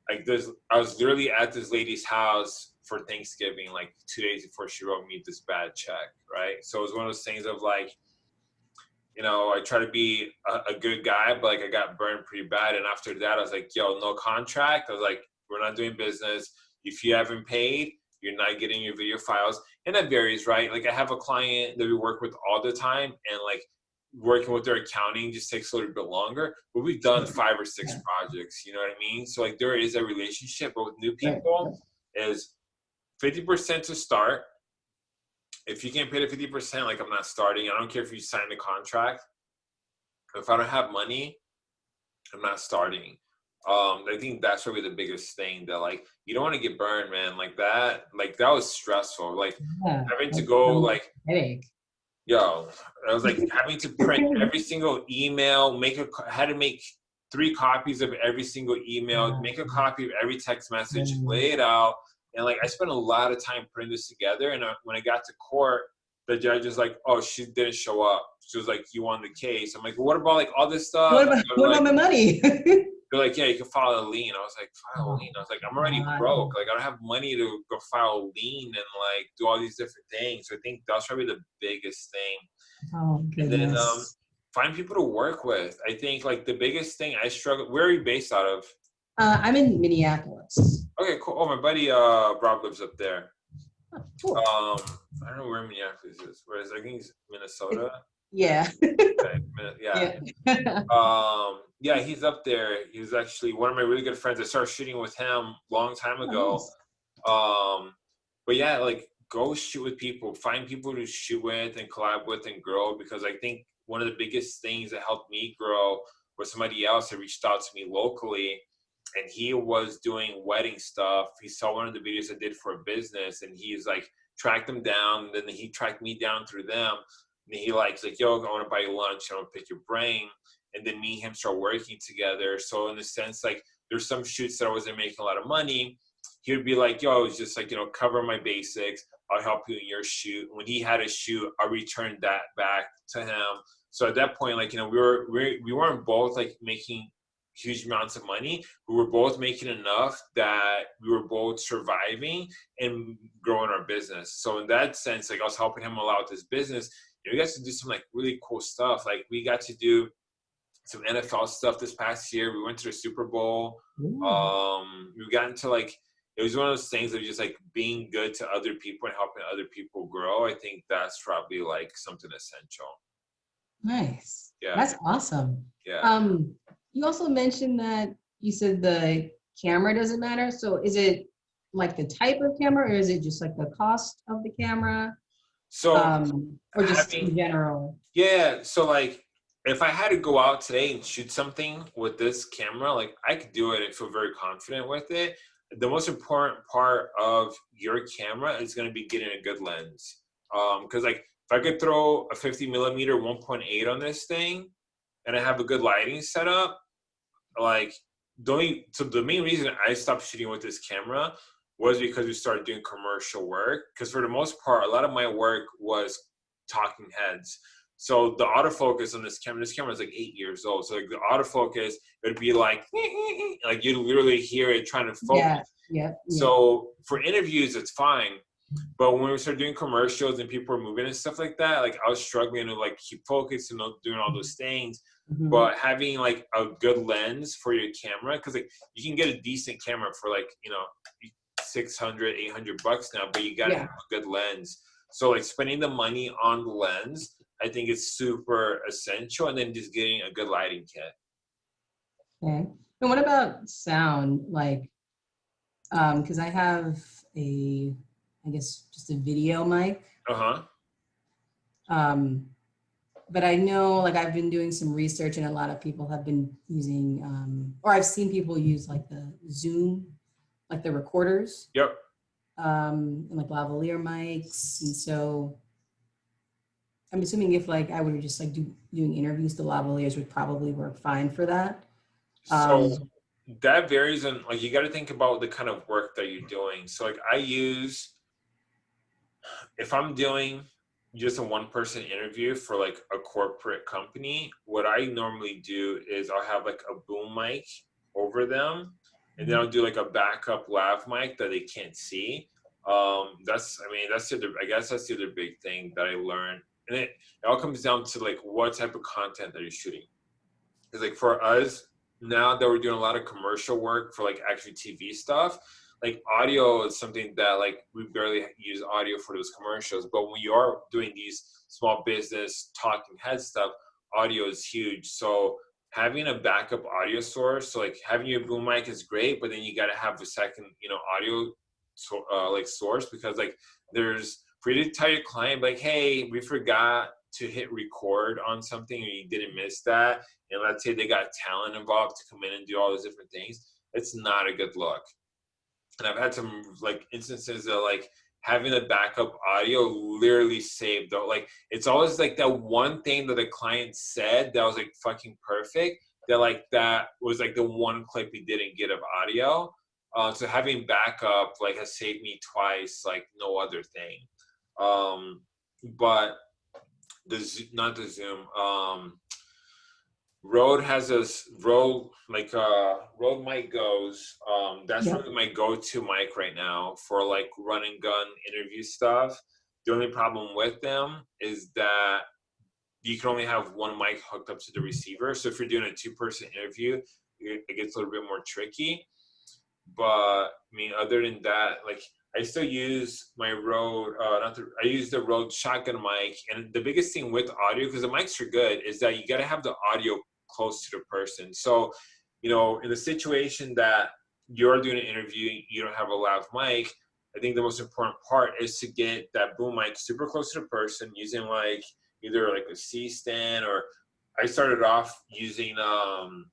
like this, I was literally at this lady's house for Thanksgiving, like two days before she wrote me this bad check, right? So it was one of those things of like, you know, I try to be a, a good guy, but like I got burned pretty bad. And after that, I was like, yo, no contract. I was like, we're not doing business. If you haven't paid, you're not getting your video files. And that varies, right? Like I have a client that we work with all the time and like working with their accounting just takes a little bit longer, but we've done mm-hmm. five or six Yeah. projects, you know what I mean? So like there is a relationship, but with new people is 50% to start. If you can't pay the 50%, like I'm not starting. I don't care if you sign the contract. If I don't have money, I'm not starting. Um, I think that's probably the biggest thing that like you don't want to get burned, man. Like that, like that was stressful. Like Yeah, having to go like headache. yo i was like having to print every single email make a had to make three copies of every single email make a copy of every text message Mm. lay it out and like i spent a lot of time putting this together and I, when i got to court the judge was like oh she didn't show up she was like you won the case i'm like what about like all this stuff What about, what like, about my money? they're like yeah you can file a lien i was like file a Oh, lien i was like i'm already broke like i don't have money to go file a lien and like do all these different things so i think that's probably the biggest thing oh, and then um, find people to work with. I think like the biggest thing I struggle. Where are you based out of? Uh, I'm in Minneapolis. Okay, cool. Oh, my buddy uh Rob lives up there. Oh, cool. Um, I don't know where Minneapolis is. Where is I think it's Minnesota. Yeah. Yeah. yeah. Um, yeah, he's up there. He was actually one of my really good friends. I started shooting with him a long time ago. Um, but yeah, like go shoot with people, find people to shoot with and collab with and grow because I think one of the biggest things that helped me grow was somebody else that reached out to me locally and he was doing wedding stuff. He saw one of the videos I did for a business and he's like tracked them down. And then he tracked me down through them. And he likes like, yo, I want to buy you lunch. I want to pick your brain. And then me and him start working together. So in a sense, like there's some shoots that I wasn't making a lot of money. He would be like, yo, it's just like, you know, cover my basics. I'll help you in your shoot. When he had a shoot, I returned that back to him. So at that point, like, you know, we were, we, we weren't both like making huge amounts of money. We were both making enough that we were both surviving and growing our business. So in that sense, like I was helping him a lot with his business. We got to do some like really cool stuff. Like we got to do some NFL stuff this past year. We went to the Super Bowl. Ooh. Um, we got into like it was one of those things of just like being good to other people and helping other people grow. I think that's probably like something essential. nice. Yeah. That's awesome. Yeah. Um, you also mentioned that you said the camera doesn't matter. So is it like the type of camera or is it just like the cost of the camera? So Um, or just in general? yeah, so like if I had to go out today and shoot something with this camera, like I could do it and feel very confident with it. The most important part of your camera is going to be getting a good lens. Um, because like if I could throw a 50 millimeter 1.8 on this thing, and I have a good lighting setup, like the only so the main reason I stopped shooting with this camera was because we started doing commercial work. Because for the most part, a lot of my work was talking heads. So the autofocus on this camera, this camera is like eight years old. So like the autofocus, it would be like, like you'd literally hear it trying to focus. Yeah, yeah. yeah. So for interviews, it's fine. But when we started doing commercials and people were moving and stuff like that, like I was struggling to like keep focused and doing all those things. Mhm. But having like a good lens for your camera, because like you can get a decent camera for like, you know, 600, 800 bucks now, but you gotta Yeah. have a good lens. So like spending the money on the lens, I think is super essential. And then just getting a good lighting kit. Okay. And what about sound? Like, um, because I have a, I guess, just a video mic. Uh huh. Um, but I know, like, I've been doing some research, and a lot of people have been using, um, or I've seen people use like the Zoom, like the recorders, Yep. um, and like lavalier mics. And so, I'm assuming if like I were just like do, doing interviews, the lavaliers would probably work fine for that. So Um, that varies and like you got to think about the kind of work that you're doing. So like I use if I'm doing just a one person interview for like a corporate company, what I normally do is I'll have like a boom mic over them and then I'll do like a backup lav mic that they can't see. Um, that's I mean that's the other I guess that's the other big thing that I learned. And it, it all comes down to like what type of content that you're shooting. Because like for us, now that we're doing a lot of commercial work for like actually TV stuff, like audio is something that like we barely use audio for those commercials. But when you are doing these small business talking head stuff, audio is huge. So having a backup audio source, so like having your boom mic is great, but then you got to have the second, you know, audio so, uh, like source because like there's for you to tell your client like, hey, we forgot to hit record on something or you didn't miss that and let's say they got talent involved to come in and do all those different things, it's not a good look. And I've had some like instances of like having the backup audio literally saved though. Like it's always like that one thing that the client said that was like fucking perfect. That like that was like the one clip he didn't get of audio. Uh, so having backup like has saved me twice, like no other thing. Um, but the not the Zoom. Um, Rode has a Rode like uh Rode mic goes. Um, that's Yeah. really my go-to mic right now for like run and gun interview stuff. The only problem with them is that you can only have one mic hooked up to the receiver. So if you're doing a two-person interview, it, it gets a little bit more tricky. But I mean, other than that, like I still use my Rode, uh, not the, I use the Rode shotgun mic. And the biggest thing with audio, because the mics are good, is that you got to have the audio close to the person. So, you know, in the situation that you're doing an interview, you don't have a loud mic. I think the most important part is to get that boom mic super close to the person using like either like a C stand or I started off using um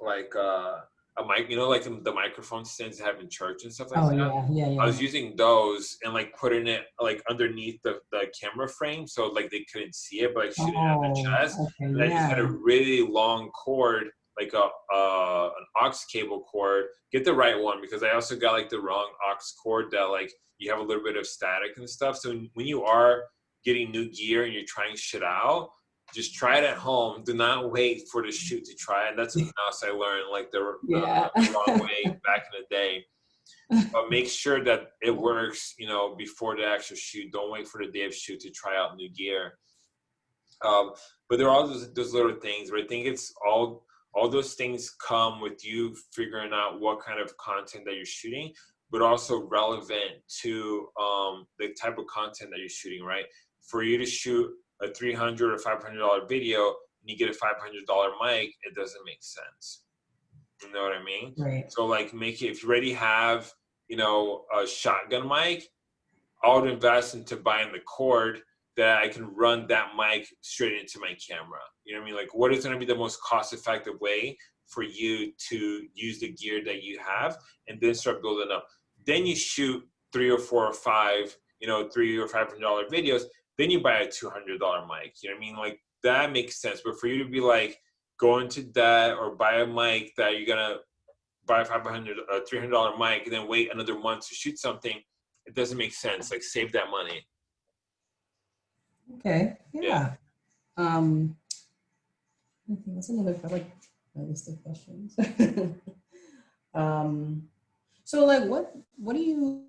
like uh a mic, you know, like the, the microphone stands have in church and stuff like Oh that. yeah, yeah, I was using those and like putting it like underneath the, the camera frame so like they couldn't see it, but like shooting it at the chest. Oh, okay, And I just had a really long cord, like a uh, an aux cable cord. Get the right one because I also got like the wrong aux cord that like you have a little bit of static and stuff. So when you are getting new gear and you're trying shit out, just try it at home. Do not wait for the shoot to try it. That's something else I learned, like the, the- Yeah. the wrong way back in the day. But make sure that it works, you know, before the actual shoot. Don't wait for the day of shoot to try out new gear. Um, but there are all those, those little things. But I think it's all all those things come with you figuring out what kind of content that you're shooting, but also relevant to um, the type of content that you're shooting. Right? For you to shoot a 300 or 500 dollar video and you get a 500 dollar mic, it doesn't make sense. You know what I mean? Right. So like make it if you already have you know, a shotgun mic, I would invest into buying the cord that I can run that mic straight into my camera. You know what I mean? Like, what is going to be the most cost-effective way for you to use the gear that you have, and then start building up. Then you shoot three or four or five, you know, three or five hundred dollar videos. Then you buy a two hundred dollar mic. You know what I mean? Like that makes sense. But for you to be like go into debt or buy a mic that you're gonna buy a 500 or 300 dollar mic and then wait another month to shoot something it doesn't make sense like save that money Okay, yeah. Yeah. Um, I think that's another, like my list of questions. Um, so like what, what do you,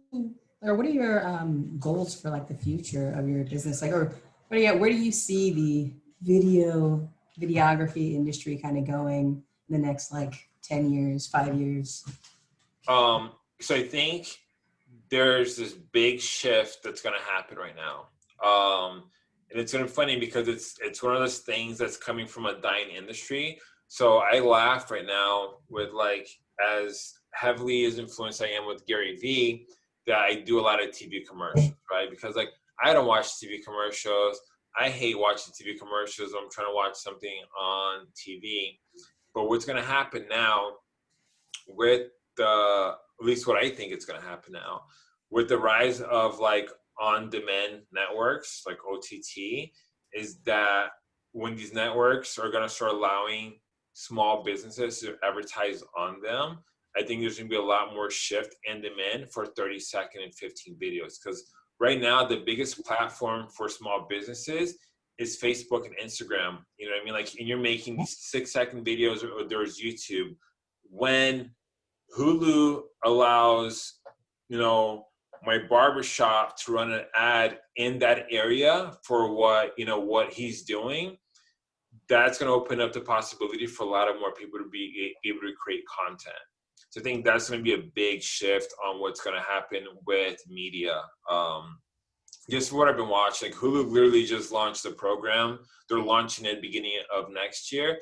or what are your um, goals for like the future of your business? Like, or what you, where do you see the video, videography industry kind of going in the next like 10 years, five years? um so i think there's this big shift that's going to happen right now um and it's to be funny because it's it's one of those things that's coming from a dying industry so i laugh right now with like as heavily as influenced i am with gary vee that i do a lot of tv commercials right? Because like i don't watch tv commercials. I hate watching tv commercials i'm trying to watch something on tv but what's going to happen now with the at least what I think it's going to happen now with the rise of like on-demand networks like OTT is that when these networks are going to start allowing small businesses to advertise on them, I think there's to be a lot more shift and demand for 30 second and 15 videos because right now the biggest platform for small businesses is Facebook and Instagram. You know what I mean? Like, and you're making six second videos or there's YouTube. When Hulu allows, you know, my barbershop to run an ad in that area for what, you know, what he's doing, that's going to open up the possibility for a lot of more people to be able to create content. So I think that's going to be a big shift on what's going to happen with media. Um, just what I've been watching, like Hulu literally just launched the program. They're launching it beginning of next year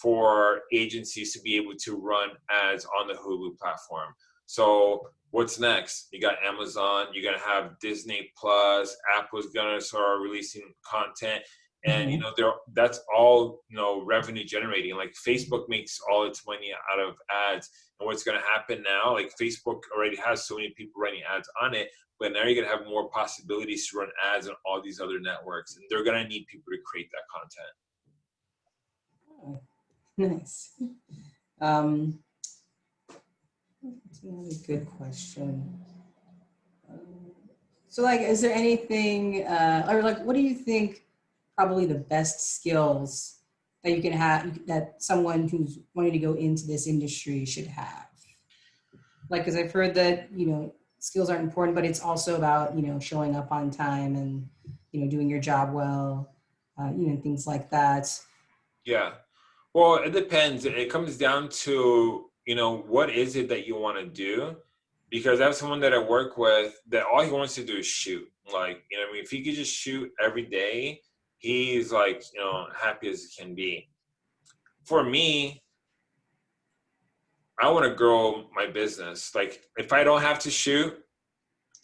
for agencies to be able to run ads on the Hulu platform. So what's next? You got Amazon, you're gonna have Disney Plus, Apple's gonna start releasing content. And you know, they're that's all you know revenue generating. Like Facebook makes all its money out of ads. And what's gonna happen now, like Facebook already has so many people running ads on it, but now you're gonna have more possibilities to run ads on all these other networks. And they're gonna need people to create that content. Nice. Um, that's another good question. Um, So like, is there anything, uh, or like, what do you think probably the best skills that you can have, that someone who's wanting to go into this industry should have? Like, cause I've heard that, you know, skills aren't important, but it's also about, you know, showing up on time and, you know, doing your job well, uh, you know, things like that. Yeah. Well, it depends. It comes down to, you know, what is it that you want to do? Because I have someone that I work with that all he wants to do is shoot. Like, you know, I mean, if he could just shoot every day, he's like, you know, happy as he can be. For me, I want to grow my business. Like, if I don't have to shoot,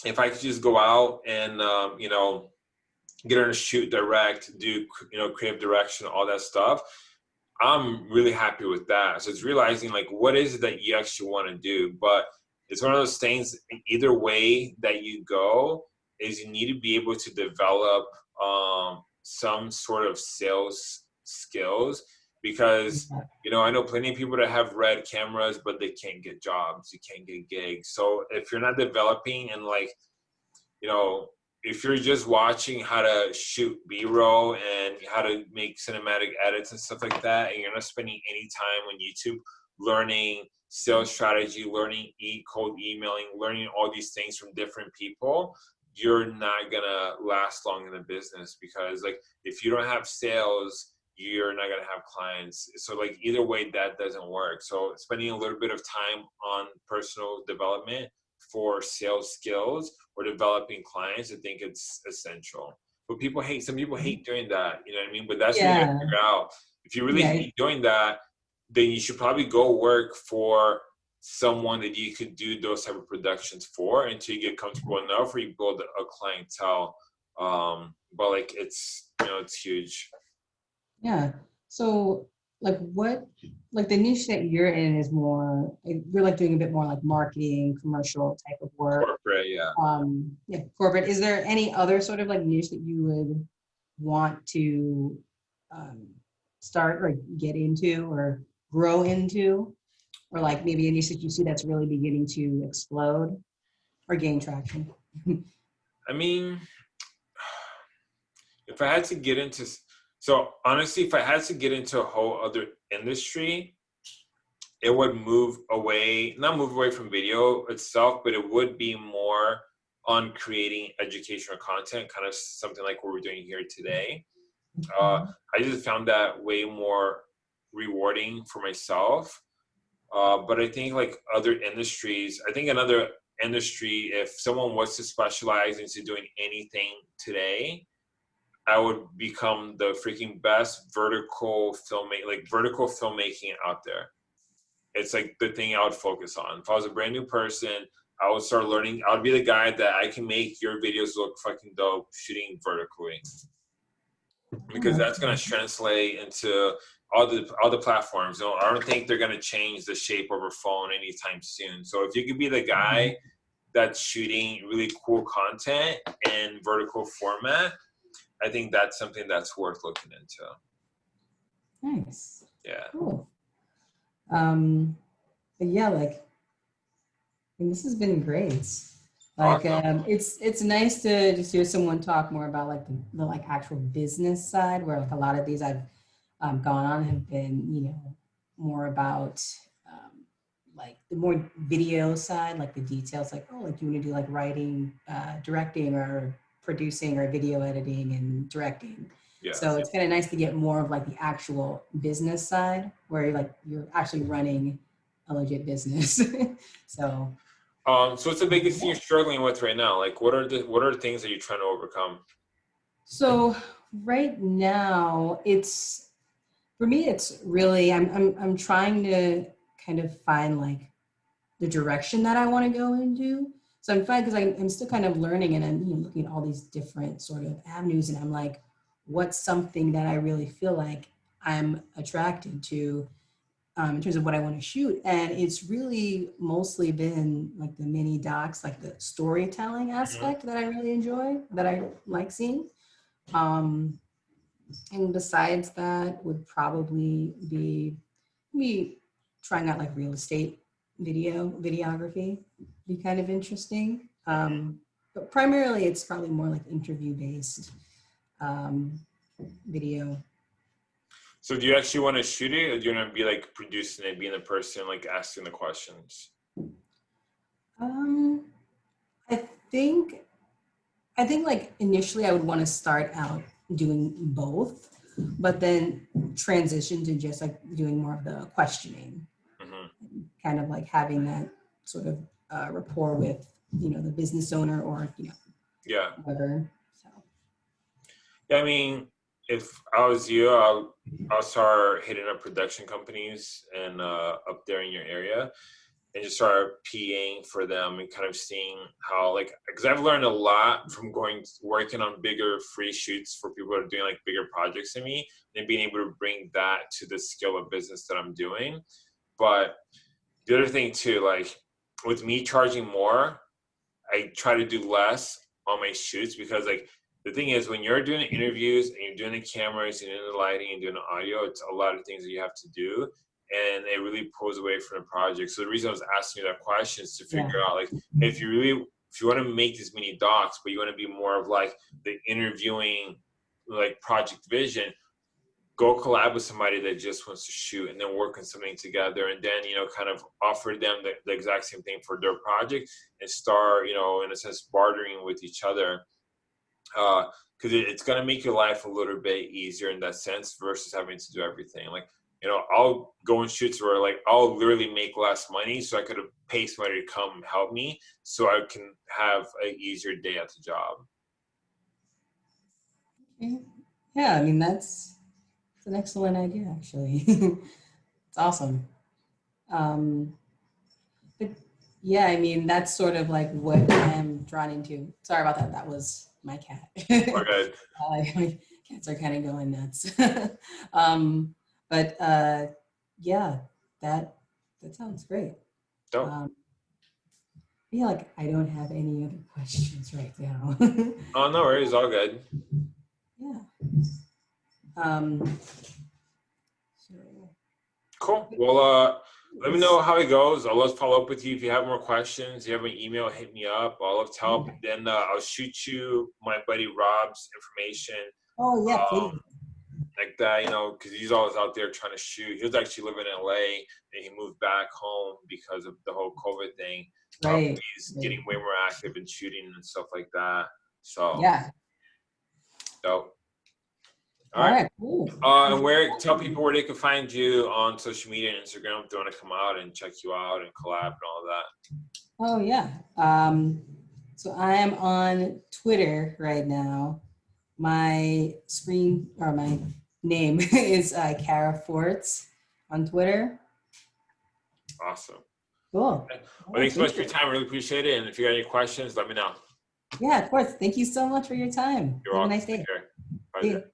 if I could just go out and, um, you know, get on a shoot direct, do, you know, creative direction, all that stuff, I'm really happy with that. So it's realizing like what is it that you actually want to do. But it's one of those things. Either way that you go, is you need to be able to develop um, some sort of sales skills because you know I know plenty of people that have red cameras, but they can't get jobs. You can't get gigs. So if you're not developing and like you know if you're just watching how to shoot b-roll and how to make cinematic edits and stuff like that and you're not spending any time on youtube learning sales strategy learning e cold emailing learning all these things from different people you're not gonna last long in the business because like if you don't have sales you're not gonna have clients so like either way that doesn't work so spending a little bit of time on personal development for sales skills or developing clients, I think it's essential. But people hate, some people mm-hmm. hate doing that, you know what I mean? But that's what you Yeah. gotta figure out. If you really Yeah. hate doing that, then you should probably go work for someone that you could do those type of productions for until you get comfortable enough where you build a clientele. Um, but like it's you know it's huge. Yeah. So like what like the niche that you're in is more you're like doing a bit more like marketing, commercial type of work. Corporate, yeah. Um yeah, corporate. Is there any other sort of like niche that you would want to um start or get into or grow into? Or like maybe a niche that you see that's really beginning to explode or gain traction? I mean, if I had to get into, so honestly, if I had to get into a whole other industry, it would move away, not move away from video itself, but it would be more on creating educational content, kind of something like what we're doing here today. Uh, I just found that way more rewarding for myself. Uh, but I think like other industries, I think another industry, if someone was to specialize into doing anything today, I would become the freaking best vertical filmmaker, like vertical filmmaking out there. It's like the thing I would focus on. If I was a brand new person, I would start learning. I would be the guy that I can make your videos look fucking dope shooting vertically. Because that's gonna translate into all the all the platforms. You know, I don't think they're gonna change the shape of a phone anytime soon. So if you could be the guy that's shooting really cool content in vertical format, I think that's something that's worth looking into. Nice. Yeah. Cool. Um, but yeah, like, and this has been great. Like, Awesome. um, it's it's nice to just hear someone talk more about like the, the like actual business side, where like a lot of these I've um, gone on have been, you know, more about um, like the more video side, like the details, like oh, like you want to do like writing, uh, directing, or producing, or video editing and directing. Yeah. So it's kind of nice to get more of like the actual business side where you're like you're actually running a legit business. so Um, so what's the biggest thing you're struggling with right now? Like what are the what are the things that you're trying to overcome? so right now it's for me it's really I'm I'm I'm trying to kind of find like the direction that I want to go into. So I'm fine because I'm, I'm still kind of learning and I'm you know, looking at all these different sort of avenues and I'm like, what's something that I really feel like I'm attracted to um, in terms of what I want to shoot. And it's really mostly been like the mini docs, like the storytelling aspect that I really enjoy, that I like seeing. Um, and besides that would probably be me trying out like real estate video, videography, be kind of interesting. Um, but primarily it's probably more like interview based um, video. So do you actually want to shoot it or do you want to be like producing it, being the person like asking the questions? Um, I think, I think like initially I would want to start out doing both, but then transition to just like doing more of the questioning, hmm kind of like having that sort of uh, rapport with, you know, the business owner or, you know, Yeah. whatever. So, Yeah, I mean, if I was you, I'll, I'll start hitting up production companies and uh, up there in your area and just start PAing for them and kind of seeing how, like, because I've learned a lot from going, working on bigger free shoots for people that are doing like bigger projects than me and being able to bring that to the scale of business that I'm doing. But the other thing too, like, with me charging more, I try to do less on my shoots because, like, the thing is when you're doing interviews and you're doing the cameras and doing the lighting and doing the audio it's a lot of things that you have to do and it really pulls away from the project. So the reason i was asking you that question is to figure out like if you really if you want to make these mini docs but you want to be more of like the interviewing like project vision go collab with somebody that just wants to shoot and then work on something together and then you know kind of offer them the, the exact same thing for their project and start you know in a sense bartering with each other. Uh, because it, it's going to make your life a little bit easier in that sense versus having to do everything. Like you know i'll go and shoots where like i'll literally make less money so i could pay somebody to come help me so i can have an easier day at the job yeah, I mean, that's, it's an excellent idea, actually. it's awesome. Um, Yeah, I mean, that's sort of like what I'm drawn into. Sorry about that. That was my cat. Good. Uh, my cats are kind of going nuts. um, but uh, yeah, that that sounds great. Dope. Um, I feel like I don't have any other questions right now. Oh, no worries. All good. yeah. Um, so, Cool. Well, uh, let me know how it goes. I'll to follow up with you if you have more questions. If you have an email, hit me up. I'll love to help. And then uh, I'll shoot you my buddy Rob's information, oh yeah, please. Um, like that, you know, because he's always out there trying to shoot. He was actually living in LA and he moved back home because of the whole COVID thing. Um, Right. he's right. getting way more active and shooting and stuff like that. So, Yeah. dope. All right. Cool. Uh, and where tell people where they can find you on social media and Instagram if they want to come out and check you out and collab and all that. Oh yeah. Um, so I am on Twitter right now. My screen or my name is uh, Kara Forts on Twitter. Awesome. Cool. Well, thanks so much for your time. Really appreciate it. And if you got any questions, let me know. Yeah, of course. Thank you so much for your time. You're Have a welcome. nice day. Take care. Bye.